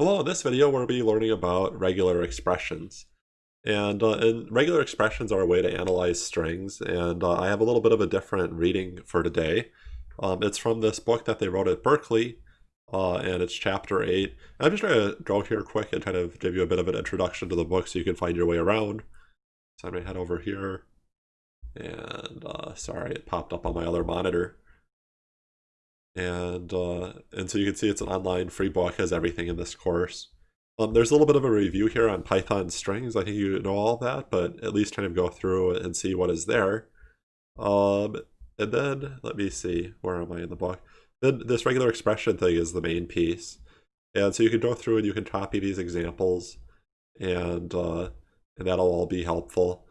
Hello, in this video we'll be learning about regular expressions. And, uh, and regular expressions are a way to analyze strings, and uh, I have a little bit of a different reading for today. Um, it's from this book that they wrote at Berkeley, uh, and it's chapter 8. And I'm just going to go here quick and kind of give you a bit of an introduction to the book so you can find your way around. So I'm going to head over here, and uh, sorry, it popped up on my other monitor and uh, and so you can see it's an online free book has everything in this course. Um, there's a little bit of a review here on Python strings. I think you know all that, but at least kind of go through and see what is there. Um, and then let me see, where am I in the book? Then this regular expression thing is the main piece. And so you can go through and you can copy these examples and, uh, and that'll all be helpful.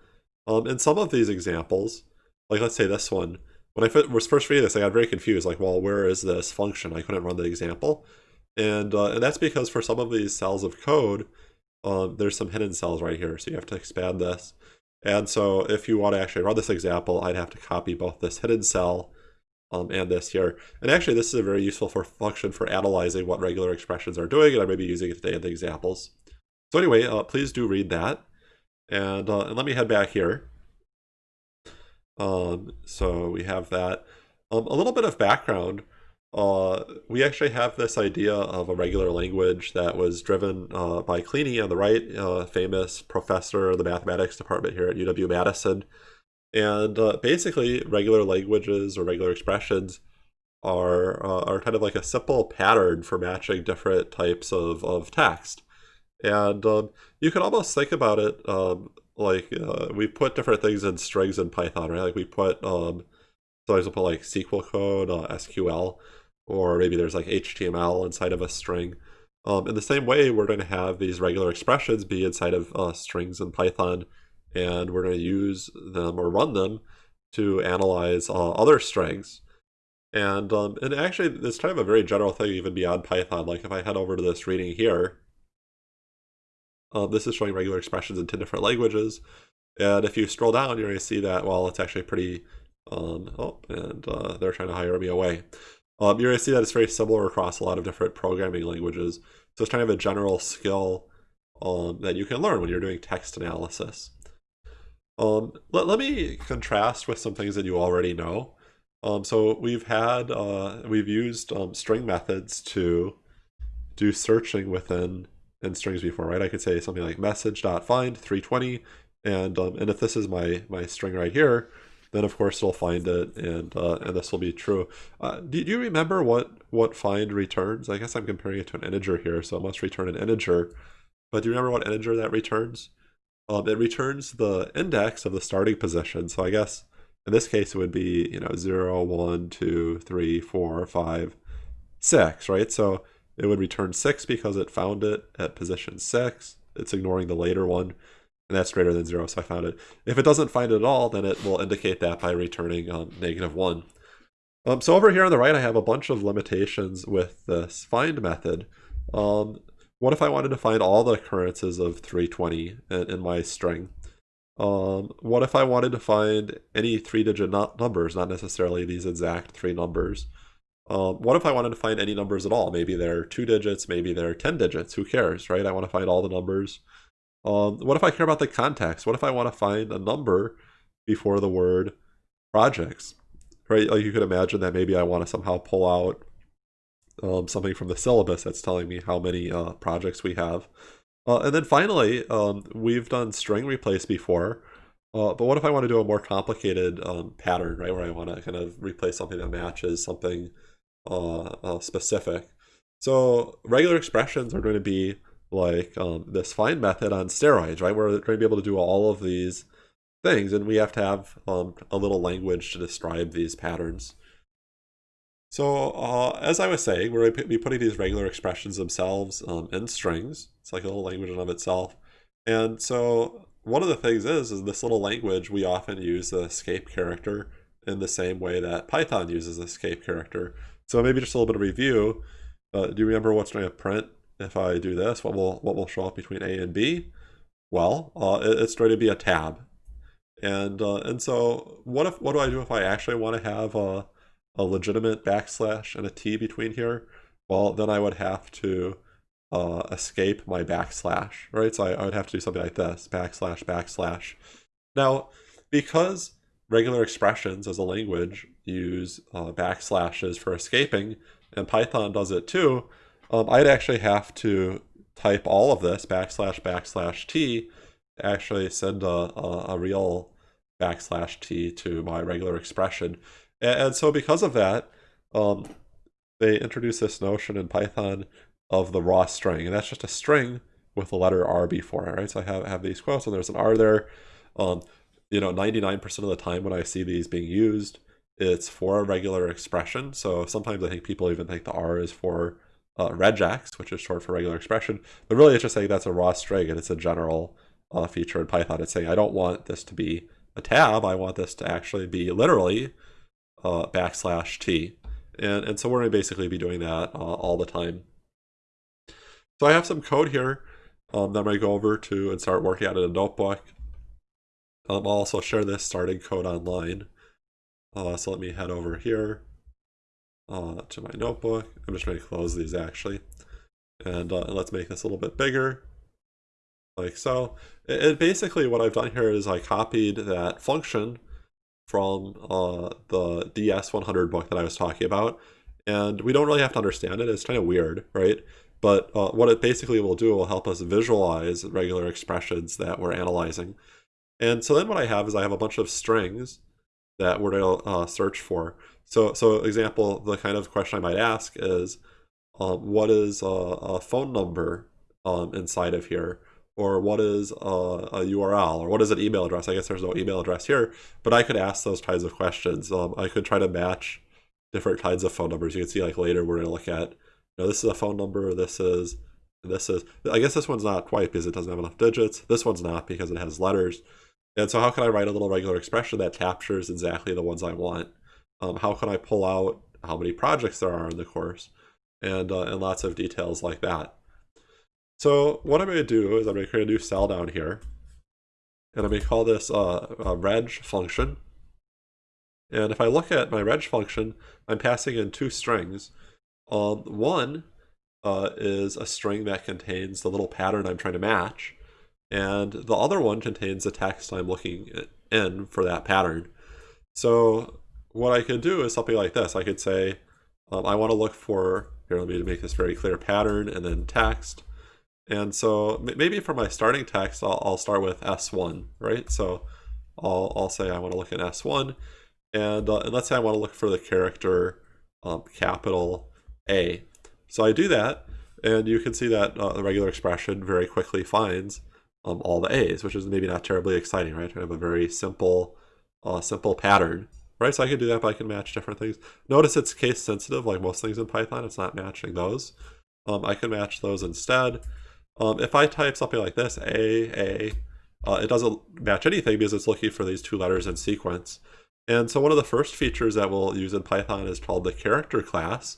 Um, and some of these examples, like let's say this one, when I was first reading this, I got very confused. Like, well, where is this function? I couldn't run the example. And, uh, and that's because for some of these cells of code, um, there's some hidden cells right here. So you have to expand this. And so if you want to actually run this example, I'd have to copy both this hidden cell um, and this here. And actually, this is a very useful for function for analyzing what regular expressions are doing, and I may be using it today in the examples. So anyway, uh, please do read that. And, uh, and let me head back here. Um, so we have that. Um, a little bit of background. Uh, we actually have this idea of a regular language that was driven uh, by Kleene on the right, uh, famous professor of the mathematics department here at UW-Madison. And uh, basically, regular languages or regular expressions are uh, are kind of like a simple pattern for matching different types of, of text. And um, you can almost think about it um, like uh, we put different things in strings in Python, right? Like we put um, so I put like SQL code, uh, SQL, or maybe there's like HTML inside of a string. Um, in the same way, we're going to have these regular expressions be inside of uh, strings in Python, and we're going to use them or run them to analyze uh, other strings. And um, and actually, it's kind of a very general thing even beyond Python. Like if I head over to this reading here, um, this is showing regular expressions in 10 different languages. And if you scroll down, you're going to see that, well, it's actually pretty, um, oh, and uh, they're trying to hire me away. Um, you're going to see that it's very similar across a lot of different programming languages. So it's kind of a general skill um, that you can learn when you're doing text analysis. Um, let, let me contrast with some things that you already know. Um, so we've had, uh, we've used um, string methods to do searching within in strings before, right? I could say something like message.find 320, and um, and if this is my my string right here, then of course it'll find it, and uh, and this will be true. Uh, do, do you remember what what find returns? I guess I'm comparing it to an integer here, so it must return an integer. But do you remember what integer that returns? Um, it returns the index of the starting position. So I guess in this case it would be you know 0, 1, 2, 3, 4, 5, 6, right? So it would return 6 because it found it at position 6. It's ignoring the later one, and that's greater than 0, so I found it. If it doesn't find it at all, then it will indicate that by returning um, negative 1. Um, so over here on the right, I have a bunch of limitations with this find method. Um, what if I wanted to find all the occurrences of 320 in, in my string? Um, what if I wanted to find any three-digit numbers, not necessarily these exact three numbers? Um, what if I wanted to find any numbers at all? Maybe they're two digits, maybe they're 10 digits, who cares, right? I want to find all the numbers. Um, what if I care about the context? What if I want to find a number before the word projects, right? Like you could imagine that maybe I want to somehow pull out um, something from the syllabus that's telling me how many uh, projects we have. Uh, and then finally, um, we've done string replace before, uh, but what if I want to do a more complicated um, pattern, right, where I want to kind of replace something that matches something uh, uh, specific. So regular expressions are going to be like um, this find method on steroids, right? We're going to be able to do all of these things, and we have to have um, a little language to describe these patterns. So uh, as I was saying, we're going to be putting these regular expressions themselves um, in strings. It's like a little language in of itself. And so one of the things is, is this little language, we often use the escape character in the same way that Python uses escape character. So maybe just a little bit of review. Uh, do you remember what's going to print if I do this? What will what will show up between A and B? Well, uh, it, it's going to be a tab. And uh, and so what if what do I do if I actually want to have a, a legitimate backslash and a T between here? Well, then I would have to uh, escape my backslash, right? So I, I would have to do something like this, backslash, backslash. Now, because regular expressions as a language use uh, backslashes for escaping, and Python does it too, um, I'd actually have to type all of this, backslash, backslash t, actually send a, a, a real backslash t to my regular expression. And, and so because of that, um, they introduced this notion in Python of the raw string, and that's just a string with the letter R before it, right? So I have, have these quotes, and there's an R there. Um, you know, 99% of the time when I see these being used, it's for a regular expression. So sometimes I think people even think the R is for uh, regex, which is short for regular expression. But really, it's just saying that's a raw string, and it's a general uh, feature in Python. It's saying I don't want this to be a tab. I want this to actually be literally uh, backslash t. And, and so we're going to basically be doing that uh, all the time. So I have some code here um, that I'm going to go over to and start working on in a notebook. Um, I'll also share this starting code online. Uh, so let me head over here uh, to my notebook. I'm just going to close these actually. And, uh, let's make this a little bit bigger. Like so. And basically what I've done here is I copied that function from uh, the DS100 book that I was talking about. And we don't really have to understand it. It's kind of weird, right? But uh, what it basically will do will help us visualize regular expressions that we're analyzing. And so then what I have is I have a bunch of strings that we're going to uh, search for. So, so example, the kind of question I might ask is, um, what is a, a phone number um, inside of here? Or what is a, a, URL? Or what is an email address? I guess there's no email address here, but I could ask those kinds of questions. Um, I could try to match different kinds of phone numbers. You can see like later we're going to look at, you know, this is a phone number, this is, this is, I guess this one's not quite because it doesn't have enough digits. This one's not because it has letters. And so how can I write a little regular expression that captures exactly the ones I want? Um, how can I pull out how many projects there are in the course? And, uh, and lots of details like that. So what I'm going to do is I'm going to create a new cell down here. And I'm going to call this uh, a reg function. And if I look at my reg function, I'm passing in two strings. Um, one uh, is a string that contains the little pattern I'm trying to match and the other one contains the text I'm looking in for that pattern. So what I could do is something like this. I could say, um, I want to look for, here let me make this very clear, pattern and then text. And so maybe for my starting text, I'll, I'll start with S1, right? So I'll, I'll say I want to look at S1. And, uh, and let's say I want to look for the character um, capital A. So I do that, and you can see that uh, the regular expression very quickly finds um, all the A's, which is maybe not terribly exciting, right? I have a very simple, uh, simple pattern, right? So I can do that, but I can match different things. Notice it's case sensitive, like most things in Python, it's not matching those. Um, I can match those instead. Um, if I type something like this, A, A, uh, it doesn't match anything because it's looking for these two letters in sequence. And so one of the first features that we'll use in Python is called the character class.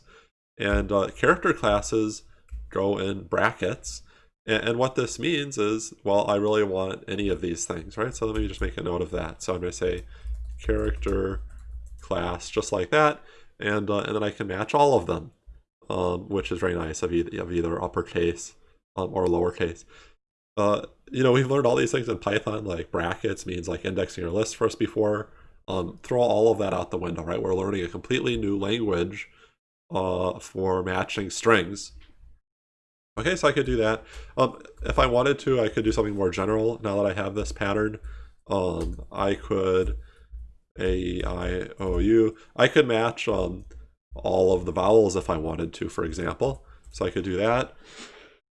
And uh, character classes go in brackets. And, what this means is, well, I really want any of these things, right? So let me just make a note of that. So I'm going to say character class, just like that. And, uh, and then I can match all of them, um, which is very nice of, e of either uppercase um, or lowercase. Uh, you know, we've learned all these things in Python, like brackets means like indexing your list first before. Um, throw all of that out the window, right? We're learning a completely new language uh, for matching strings. Okay, so I could do that. Um, if I wanted to, I could do something more general. Now that I have this pattern, um, I could A, I, O, U. I could match um, all of the vowels if I wanted to, for example. So I could do that,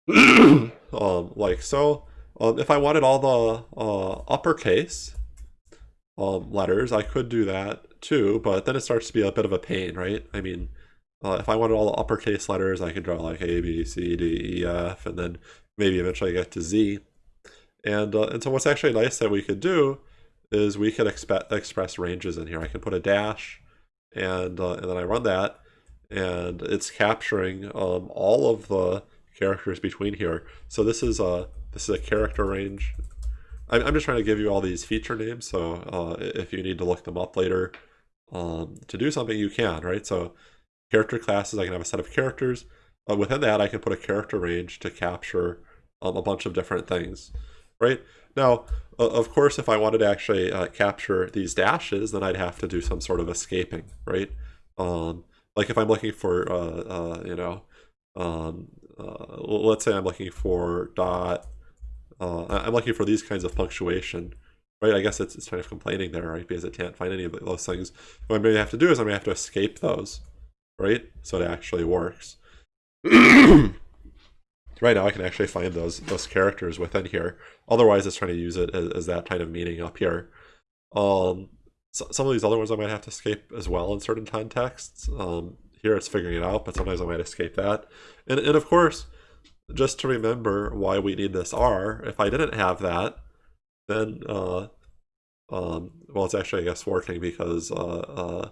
um, like so. Um, if I wanted all the uh, uppercase um, letters, I could do that too, but then it starts to be a bit of a pain, right? I mean, uh, if I wanted all the uppercase letters, I could draw like A, B, C, D, E, F, and then maybe eventually get to Z. And, uh, and so what's actually nice that we could do is we could express ranges in here. I can put a dash, and, uh, and then I run that, and it's capturing um, all of the characters between here. So this is a, this is a character range. I'm, I'm just trying to give you all these feature names, so uh, if you need to look them up later um, to do something, you can, right? So character classes, I can have a set of characters. uh, within that, I can put a character range to capture um, a bunch of different things, right? Now, of course, if I wanted to actually uh, capture these dashes, then I'd have to do some sort of escaping, right? Um, like if I'm looking for, uh, uh, you know, um, uh, let's say I'm looking for dot, I'm looking for these kinds of punctuation, right? I guess it's, it's kind of complaining there, right? Because it can't find any of those things. What going to have to do is going to have to escape those, right? So it actually works. right now I can actually find those those characters within here. Otherwise, it's trying to use it as, as that kind of meaning up here. Um, so, some of these other ones I might have to escape as well in certain contexts. Um, here it's figuring it out, but sometimes I might escape that. And, and of course, just to remember why we need this R, if I didn't have that, then, uh, um, well, it's actually, I guess, working because, uh, uh,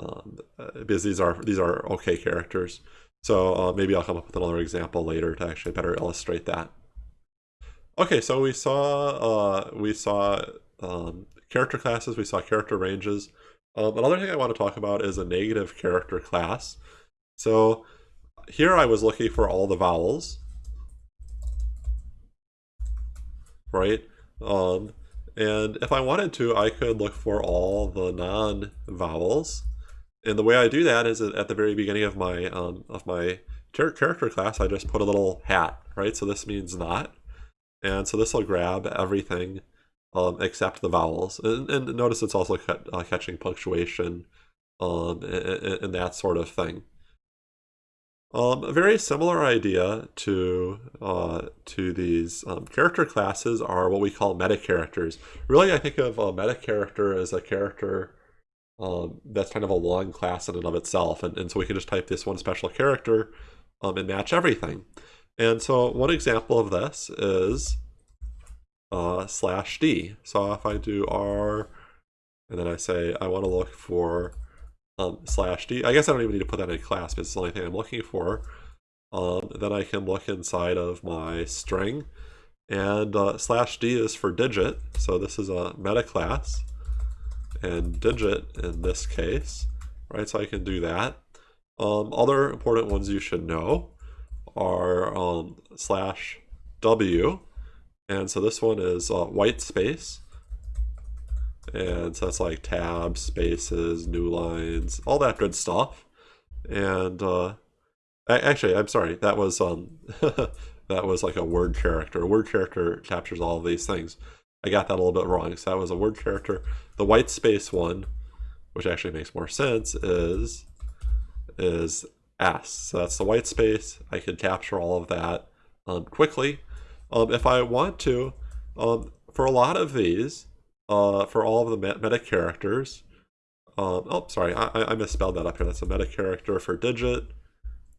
um, because these are, these are okay characters. So uh, maybe I'll come up with another example later to actually better illustrate that. Okay, so we saw uh, we saw um, character classes, we saw character ranges. Um, another thing I want to talk about is a negative character class. So here I was looking for all the vowels, right? Um, and if I wanted to, I could look for all the non-vowels. And the way I do that is at the very beginning of my um, of my character class, I just put a little hat, right? So this means not. And so this will grab everything um, except the vowels. And, and notice it's also uh, catching punctuation um, and, and, that sort of thing. Um, a very similar idea to uh, to these um, character classes are what we call meta characters. Really, I think of a meta character as a character um, that's kind of a long class in and of itself. And, and so we can just type this one special character um, and match everything. And so one example of this is uh, slash D. So if I do R, and then I say I want to look for um, slash D, I guess I don't even need to put that in class because it's the only thing I'm looking for. Um, then I can look inside of my string, and uh, slash D is for digit, so this is a meta class and digit in this case, right? So I can do that. Um, other important ones you should know are um, slash W. And so this one is uh, white space. And so that's like tabs, spaces, new lines, all that good stuff. And uh, actually, I'm sorry, that was um, that was like a word character. A word character captures all of these things. I got that a little bit wrong. So that was a word character. The white space one, which actually makes more sense, is is S. So that's the white space. I can capture all of that um, quickly. Um, if I want to, um, for a lot of these, uh, for all of the meta characters, um, oh, sorry, I, I misspelled that up here. That's a meta character for digit.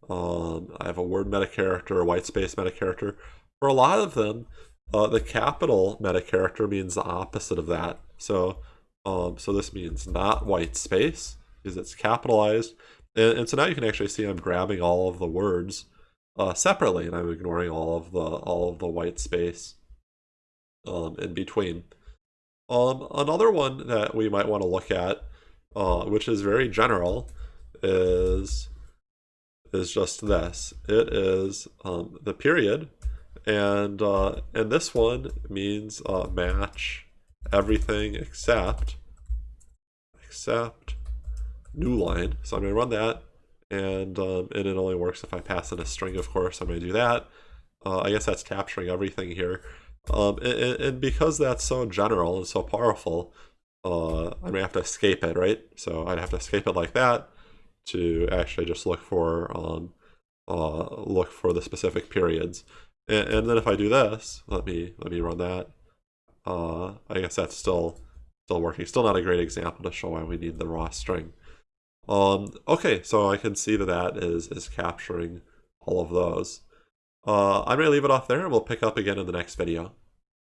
Um, I have a word meta character, a white space meta character. For a lot of them, uh, the capital meta character means the opposite of that. So, um, so this means not white space because it's capitalized. And, and, so now you can actually see I'm grabbing all of the words uh, separately, and I'm ignoring all of the all of the white space um, in between. Um, another one that we might want to look at, uh, which is very general, is is just this. It is um, the period and uh, and this one means uh, match everything except except new line. So I'm going to run that, and um, and it only works if I pass in a string. Of course, I'm going to do that. Uh, I guess that's capturing everything here. Um, and, and, because that's so general and so powerful, uh, I'm going to have to escape it, right? So I'd have to escape it like that to actually just look for um, uh, look for the specific periods. And, and then if I do this, let me let me run that. Uh, I guess that's still still working. Still not a great example to show why we need the raw string. Um, okay, so I can see that that is, is capturing all of those. Uh, I'm going to leave it off there and we'll pick up again in the next video.